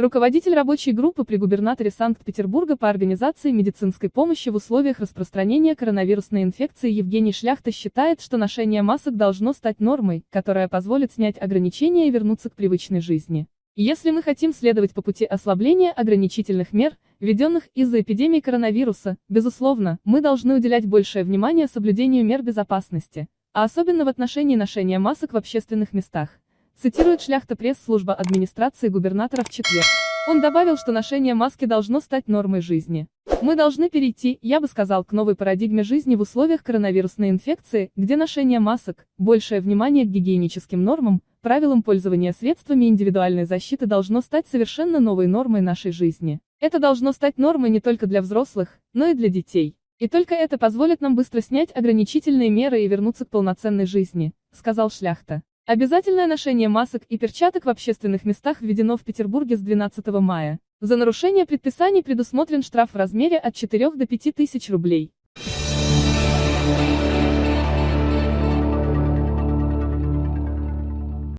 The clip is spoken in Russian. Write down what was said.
Руководитель рабочей группы при губернаторе Санкт-Петербурга по организации медицинской помощи в условиях распространения коронавирусной инфекции Евгений Шляхта считает, что ношение масок должно стать нормой, которая позволит снять ограничения и вернуться к привычной жизни. Если мы хотим следовать по пути ослабления ограничительных мер, введенных из-за эпидемии коронавируса, безусловно, мы должны уделять большее внимание соблюдению мер безопасности, а особенно в отношении ношения масок в общественных местах. Цитирует шляхта пресс-служба администрации губернатора в четверг. Он добавил, что ношение маски должно стать нормой жизни. Мы должны перейти, я бы сказал, к новой парадигме жизни в условиях коронавирусной инфекции, где ношение масок, большее внимание к гигиеническим нормам, правилам пользования средствами индивидуальной защиты должно стать совершенно новой нормой нашей жизни. Это должно стать нормой не только для взрослых, но и для детей. И только это позволит нам быстро снять ограничительные меры и вернуться к полноценной жизни, сказал Шляхта. Обязательное ношение масок и перчаток в общественных местах введено в Петербурге с 12 мая. За нарушение предписаний предусмотрен штраф в размере от 4 до 5 тысяч рублей.